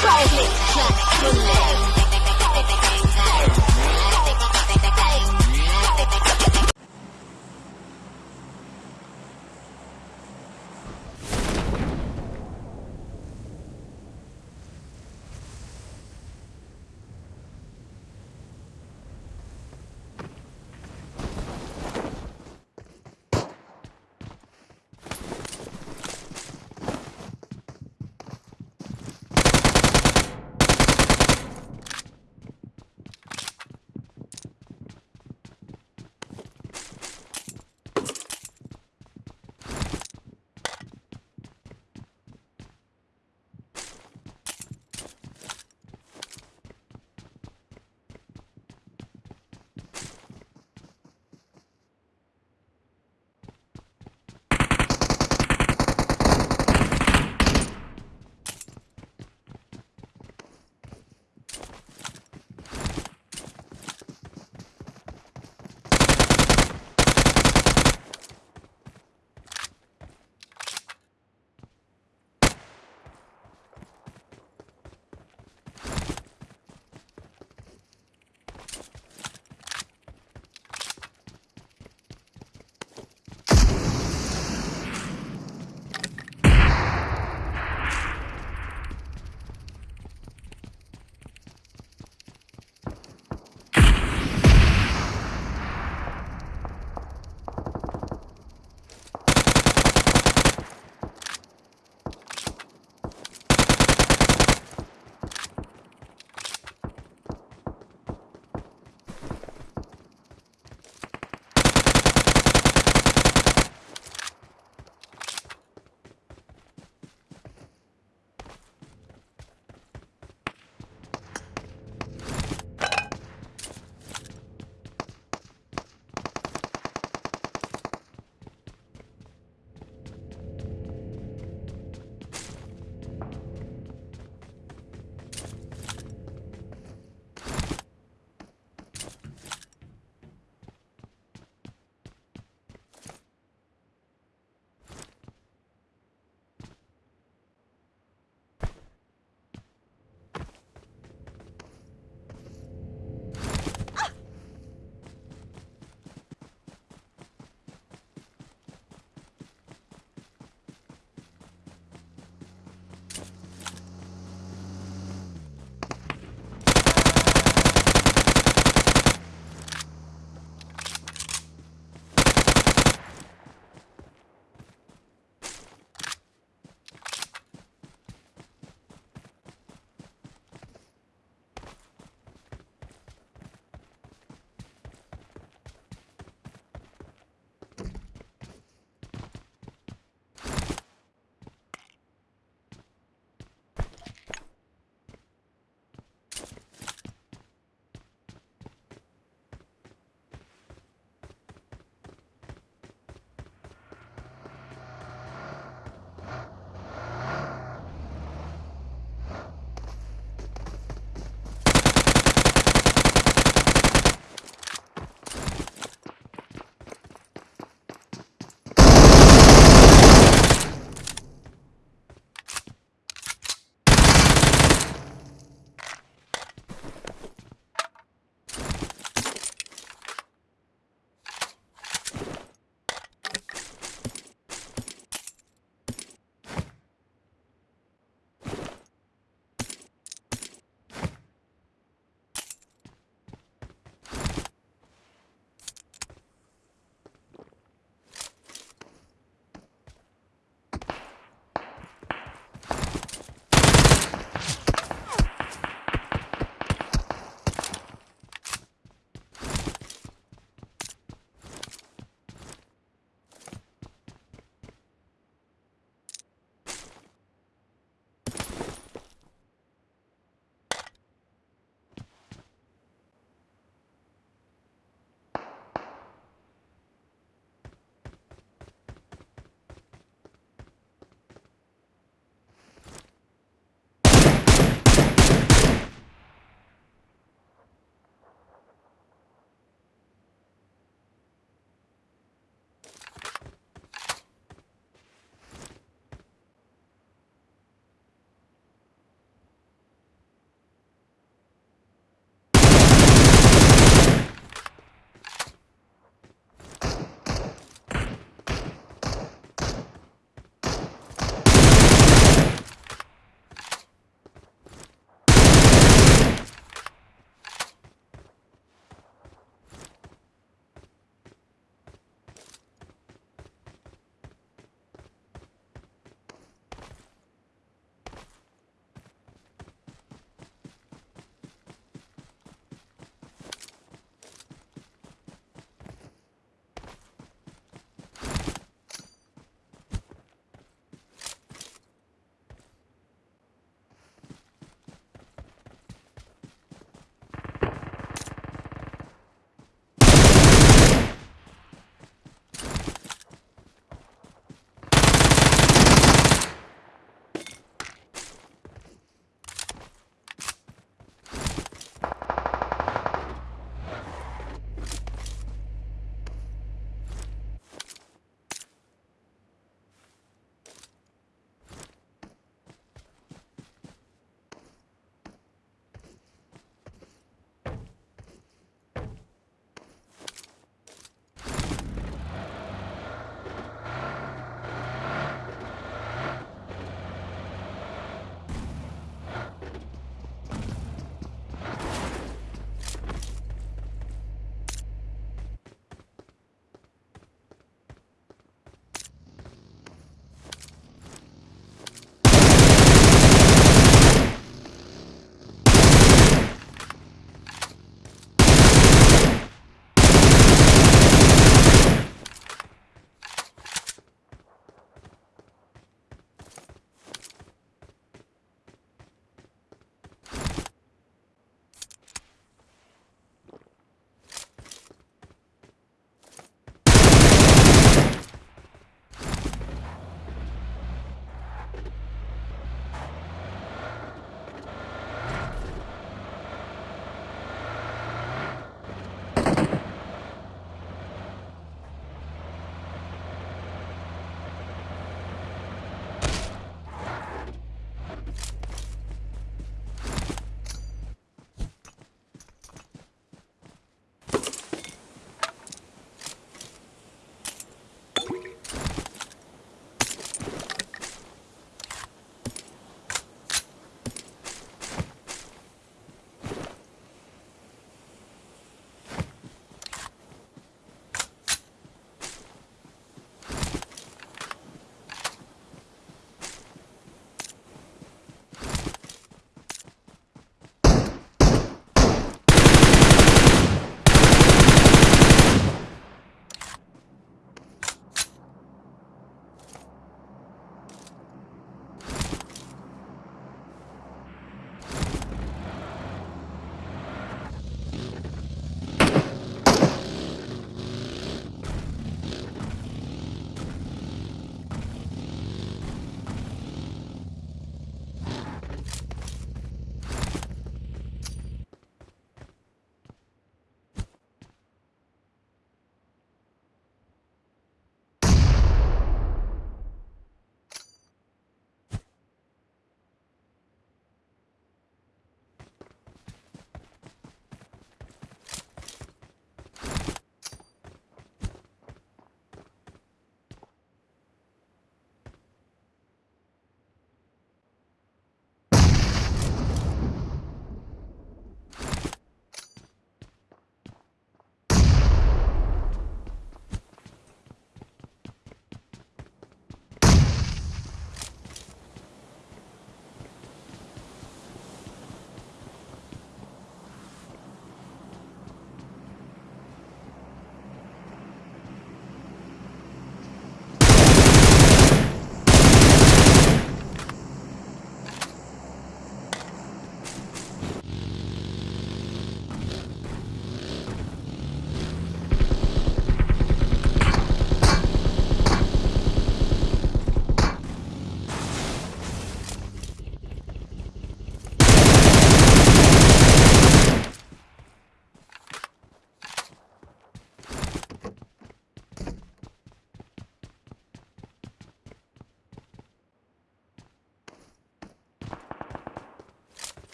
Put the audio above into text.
Private,